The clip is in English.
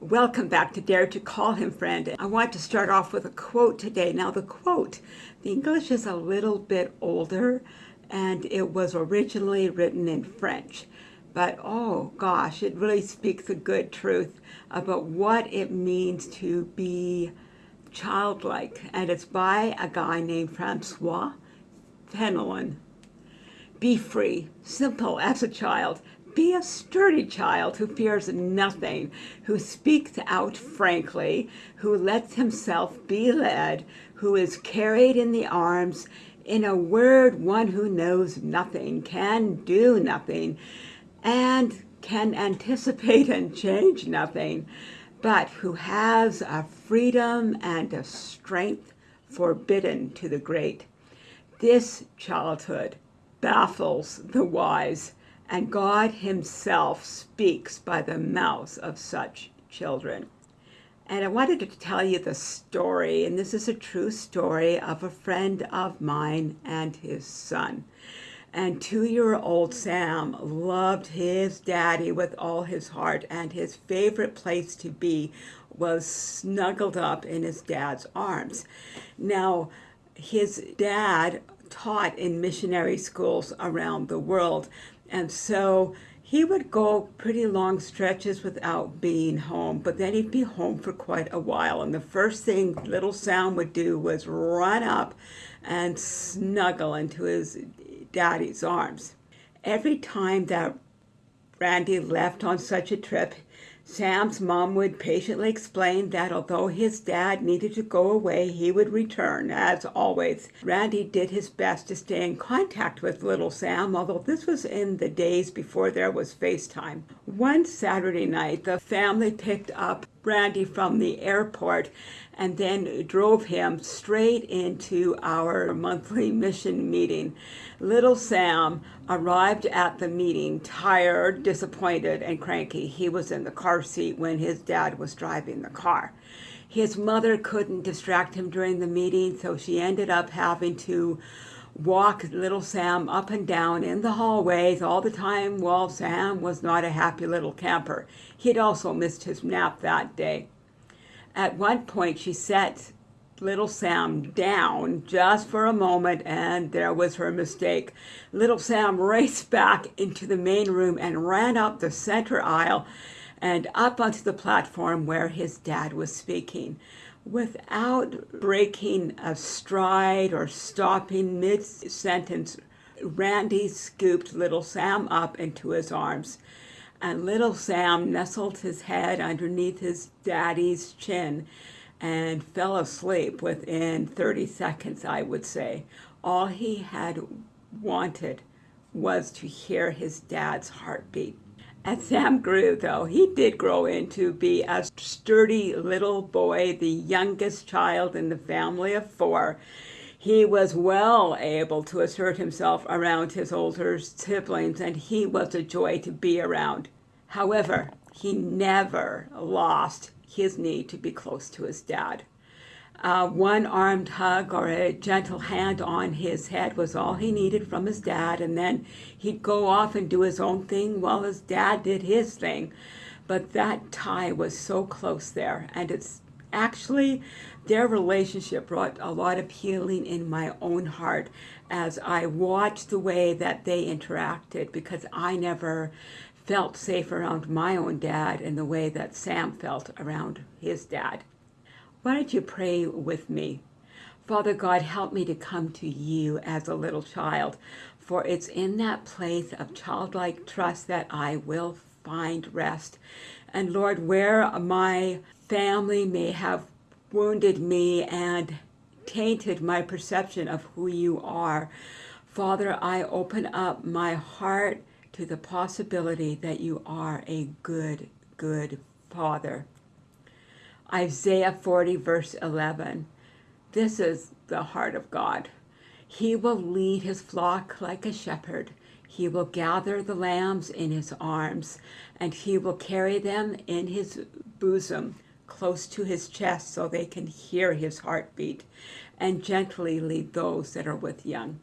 Welcome back to Dare to Call Him Friend. I want to start off with a quote today. Now the quote, the English is a little bit older and it was originally written in French. But oh gosh, it really speaks a good truth about what it means to be childlike. And it's by a guy named Francois Fenelon. Be free, simple as a child. Be a sturdy child who fears nothing, who speaks out frankly, who lets himself be led, who is carried in the arms, in a word, one who knows nothing, can do nothing, and can anticipate and change nothing, but who has a freedom and a strength forbidden to the great. This childhood baffles the wise, and God himself speaks by the mouths of such children. And I wanted to tell you the story, and this is a true story of a friend of mine and his son. And two-year-old Sam loved his daddy with all his heart, and his favorite place to be was snuggled up in his dad's arms. Now, his dad taught in missionary schools around the world, and so he would go pretty long stretches without being home, but then he'd be home for quite a while. And the first thing little Sam would do was run up and snuggle into his daddy's arms. Every time that Randy left on such a trip, Sam's mom would patiently explain that although his dad needed to go away, he would return, as always. Randy did his best to stay in contact with little Sam, although this was in the days before there was FaceTime. One Saturday night, the family picked up Randy from the airport and then drove him straight into our monthly mission meeting. Little Sam arrived at the meeting tired, disappointed, and cranky. He was in the car seat when his dad was driving the car. His mother couldn't distract him during the meeting, so she ended up having to walk little Sam up and down in the hallways all the time while Sam was not a happy little camper. He'd also missed his nap that day. At one point, she set little Sam down just for a moment, and there was her mistake. Little Sam raced back into the main room and ran up the center aisle and up onto the platform where his dad was speaking. Without breaking a stride or stopping mid-sentence, Randy scooped little Sam up into his arms and little Sam nestled his head underneath his daddy's chin and fell asleep within 30 seconds, I would say. All he had wanted was to hear his dad's heartbeat. As Sam grew, though, he did grow into be a sturdy little boy, the youngest child in the family of four. He was well able to assert himself around his older siblings, and he was a joy to be around. However, he never lost his need to be close to his dad. Uh, one armed hug or a gentle hand on his head was all he needed from his dad, and then he'd go off and do his own thing while his dad did his thing. But that tie was so close there, and it's actually their relationship brought a lot of healing in my own heart as I watched the way that they interacted because I never felt safe around my own dad in the way that Sam felt around his dad. Why don't you pray with me? Father God, help me to come to you as a little child, for it's in that place of childlike trust that I will find rest. And Lord, where my family may have wounded me and tainted my perception of who you are, Father, I open up my heart to the possibility that you are a good, good Father. Isaiah 40 verse 11. This is the heart of God. He will lead his flock like a shepherd. He will gather the lambs in his arms, and he will carry them in his bosom close to his chest so they can hear his heartbeat. and gently lead those that are with young.